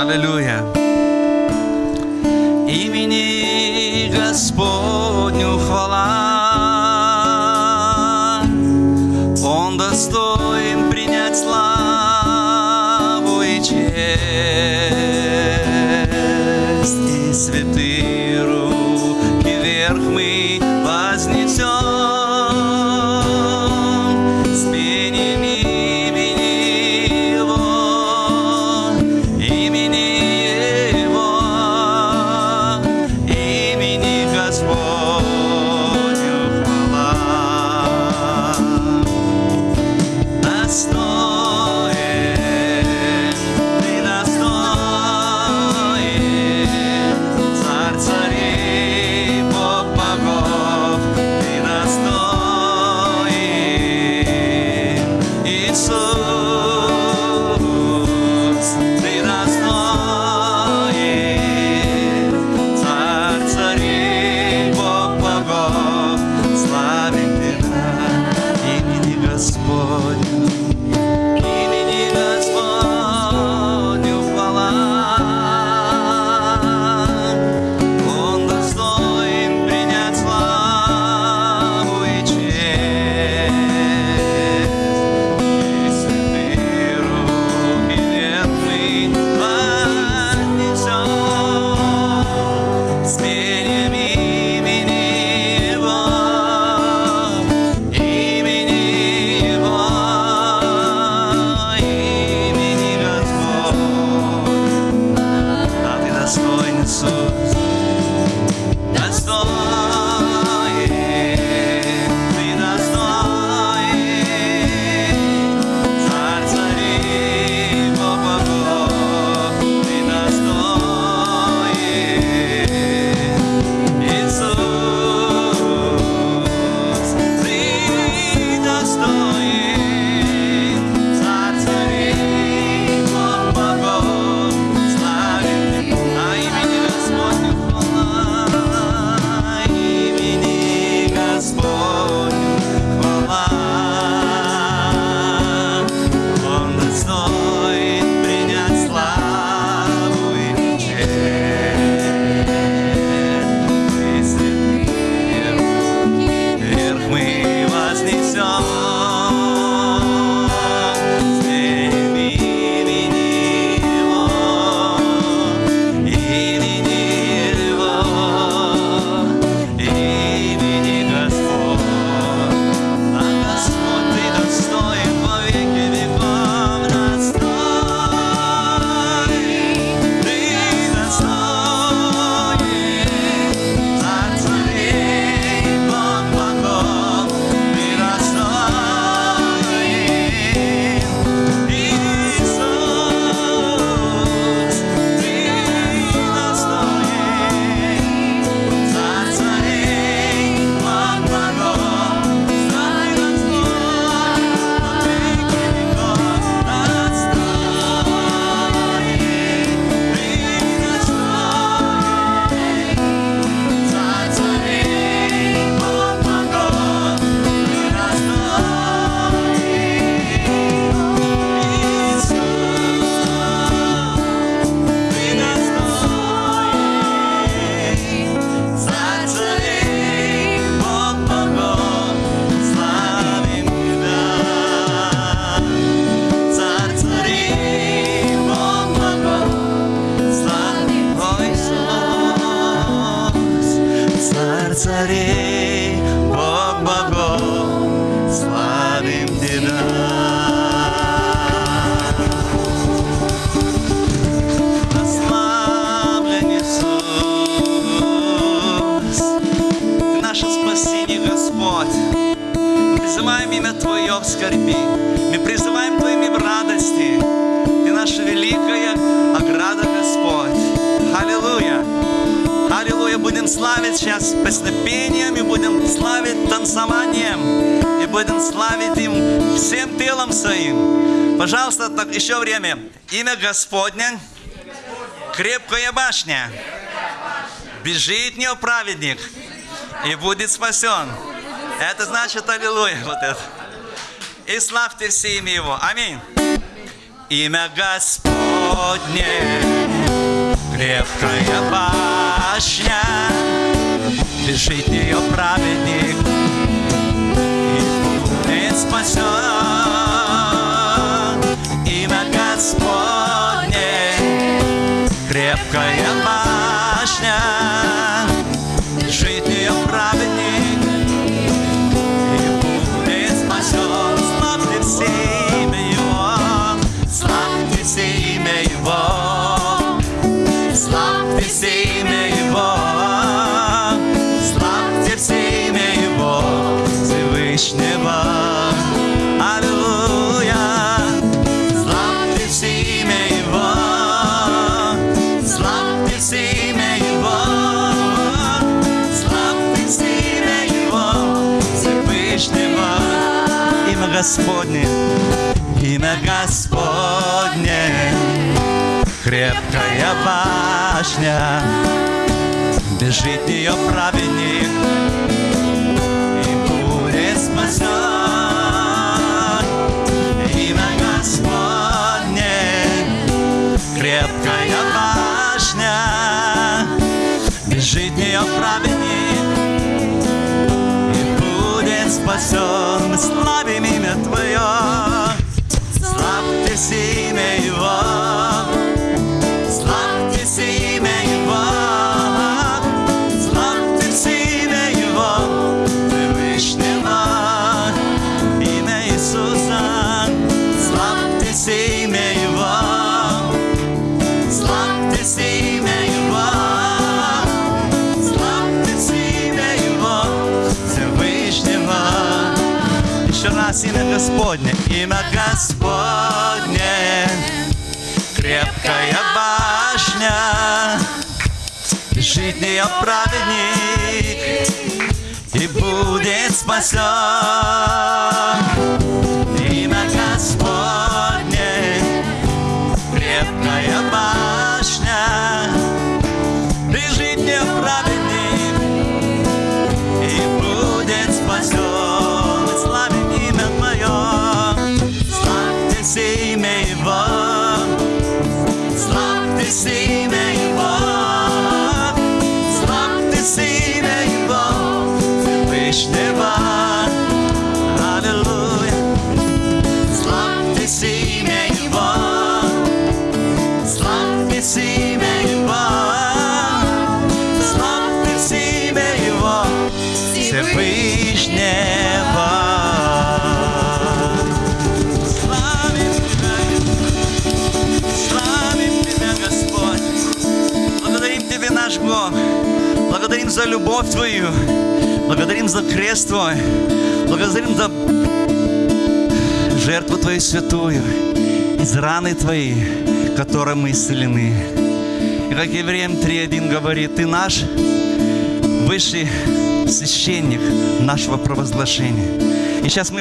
Аллилуйя. Имени Господь. some скорби. Мы призываем твоими в радости. Ты наша великая ограда, Господь. Аллилуйя! Аллилуйя! Будем славить сейчас песнопением и будем славить танцеванием. И будем славить им всем телом своим. Пожалуйста, так еще время. Имя Господня. Крепкая башня. Бежит неоправедник и будет спасен. Это значит аллилуйя вот это и славьте все имя Его. Аминь. Имя Господне, крепкая башня, Бежит ее праведник, и спасен. Имя Господне, крепкая башня, Господне, имя Господне крепкая башня, бежит в нее праведник и будет спасен. Имя Господне, крепкая башня, бежит в нее праведник спасен. Мы славим имя Твое, славьте имя Его. Раз имя Господне, имя Господне крепкая башня, бежит в нее праведник и будет спасен. Любовь Твою. Благодарим за крест Твой. Благодарим за жертву Твою святую. Из раны Твои, которой мы исцелены. И как Евреям 3.1 говорит, Ты наш высший священник нашего провозглашения. И сейчас мы